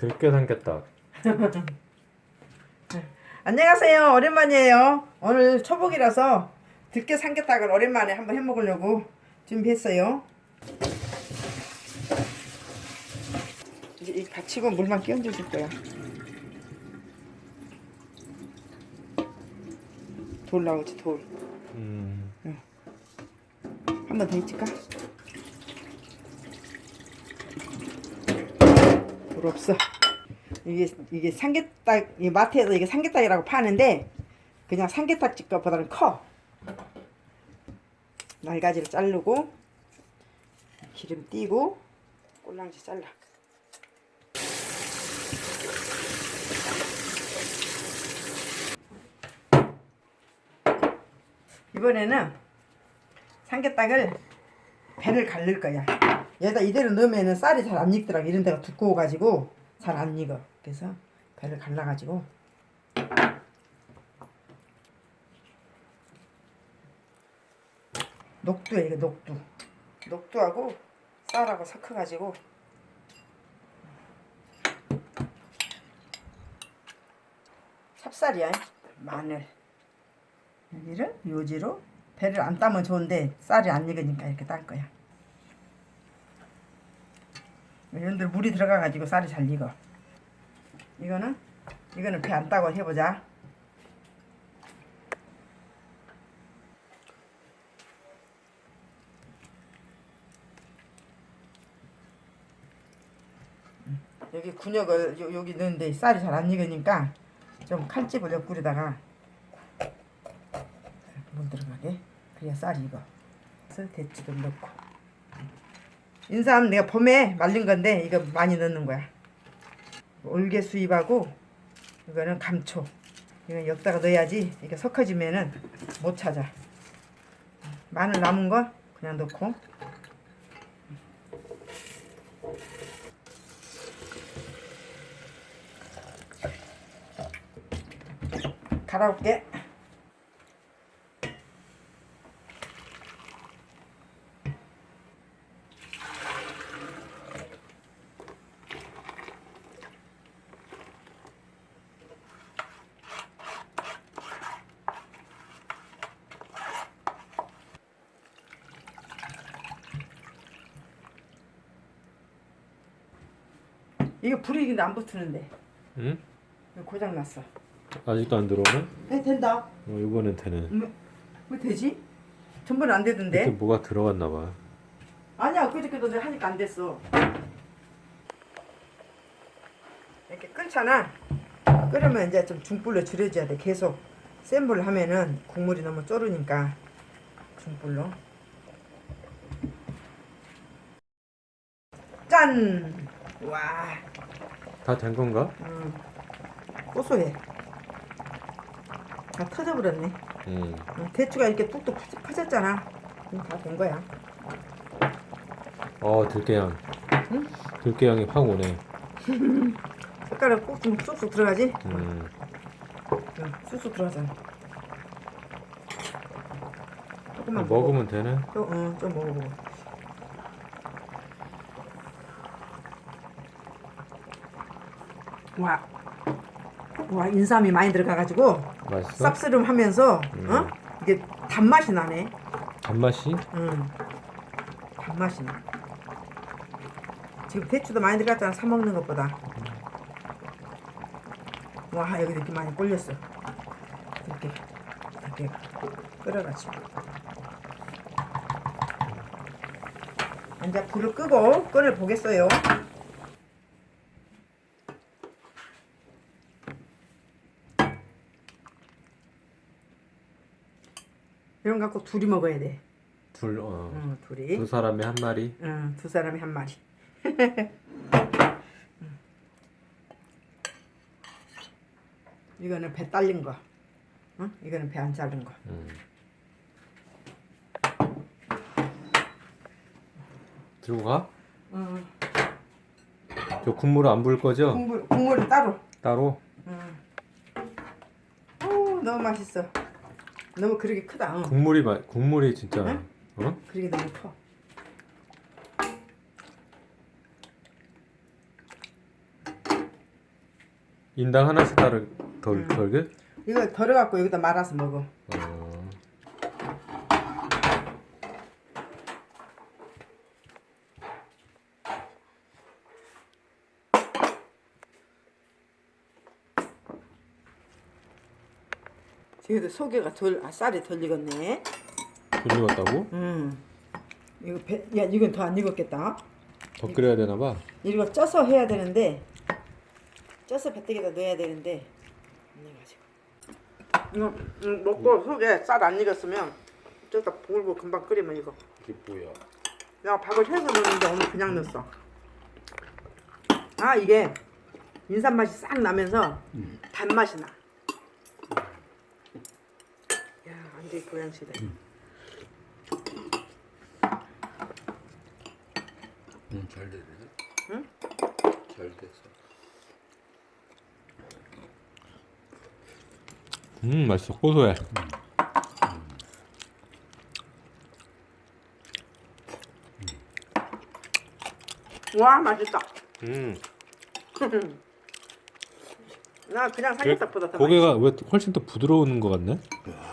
들깨 삼겹다. 안녕하세요. 오랜만이에요. 오늘 초복이라서 들깨 삼계탕을 오랜만에 한번 해 먹으려고 준비했어요. 이제 이 받치고 물만 끼얹어 줄 거야. 돌 나오지 돌. 음. 한번더 있을까? 돌 없어. 이게 이게 삼계탕 이 마트에서 이게 삼계탕이라고 파는데 그냥 삼계탕 집 것보다는 커. 날가지를 자르고 기름 띄고 꼴랑지 잘라. 이번에는 삼계탕을 배를 갈릴 거야. 얘다 이대로 넣으면은 쌀이 잘 안 익더라고. 이런 데가 두꺼워가지고 잘 안 익어. 그래서 배를 갈라가지고 녹두에 이거 녹두. 녹두하고 쌀하고 섞어가지고 찹쌀이야. 마늘. 여기를 요지로 배를 안 따면 좋은데 쌀이 안 익으니까 이렇게 딸 거야. 이런데 물이 들어가가지고 쌀이 잘 익어. 이거는 이거는 배 안 따고 해보자. 여기 군역을 요, 여기 넣는데 쌀이 잘 안 익으니까 좀 칼집을 옆구리다가 물 들어가게 그래야 쌀이 익어 그래서 대추 좀 넣고 인삼 내가 봄에 말린 건데 이거 많이 넣는 거야. 올개 수잎하고 이거는 감초. 이건 여기다가 넣어야지 이게 섞어지면은 못 찾아. 마늘 남은 거 그냥 넣고. 갈아올게 이거 불이 근데 안 붙으는데 응? 이거 고장 났어. 아직도 안 들어오네? 네 된다. 어, 이번엔 되네. 왜, 왜 되지? 전번에 안 되던데. 뭐가 들어갔나 봐. 아니야 그저께도 내가 하니까 안 됐어. 이렇게 끓잖아. 끓으면 이제 좀 중불로 줄여줘야 돼. 계속 센 불로 하면은 국물이 너무 쪼르니까 중불로. 짠. 와. 다 된 건가? 음, 고소해. 다 터져버렸네. 응. 음, 대추가 이렇게 뚝뚝 퍼- 퍼졌잖아. 다 된 거야. 어, 들깨향. 응? 들깨향이 확 오네. 색깔을 꼭좀 쑥쑥 들어가지? 음. 응, 쑥쑥 들어가잖아. 조금만 먹으면 되네. 좀, 응, 좀 먹어보고. 와, 와 인삼이 많이 들어가가지고 맛있어? 쌉스름하면서 음. 어? 이게 단맛이 나네. 단맛이? 응. 단맛이 나. 지금 대추도 많이 들어갔잖아, 사 먹는 것보다. 와, 여기 이렇게 많이 꼴렸어. 이렇게, 이렇게 끓여가지고. 이제 불을 끄고 끓여 보겠어요. 이런 거 갖고 둘이 먹어야 돼. 둘, 어. 응, 둘이. 두 사람에 한 마리. 응, 두 사람이 한 마리. 이거는 배 딸린 거. 응? 이거는 배 안 자른 거. 음. 들고 가? 응. 저 국물 안 부을 거죠? 국물 국물은 따로. 따로? 응. 오, 너무 맛있어. 너무 그렇게 크다. 응. 국물이 마, 국물이 진짜 응? 어? 그렇게 너무 커. 인당 하나씩 따르 덜 음. 덜게? 이거 덜어갖고 여기다 말아서 먹어. 어. 지금도 소개가 덜, 아, 쌀이 덜 익었네. 덜 익었다고? 음. 이거 배, 야 이건 더 안 익었겠다. 더 끓여야 되나 봐. 이거 쪄서 해야 되는데 쪄서 배때기에다 넣어야 되는데 안 익어가지고. 이거 음, 먹고 속에 쌀 안 익었으면 저기다 불고 금방 끓이면 이거. 이게 뭐야? 내가 밥을 해서 넣는데 오늘 그냥 넣었어. 아 이게 인삼 맛이 싹 나면서 단맛이 나. 야 완전 고양시대. 응, 잘 되네. 응? 잘 됐어. 음 맛있어 고소해. 와 맛있다. 음. 나 그냥 삼겹살보다 더 맛있어. 고개가 왜 훨씬 더 부드러운 것 같네? 아,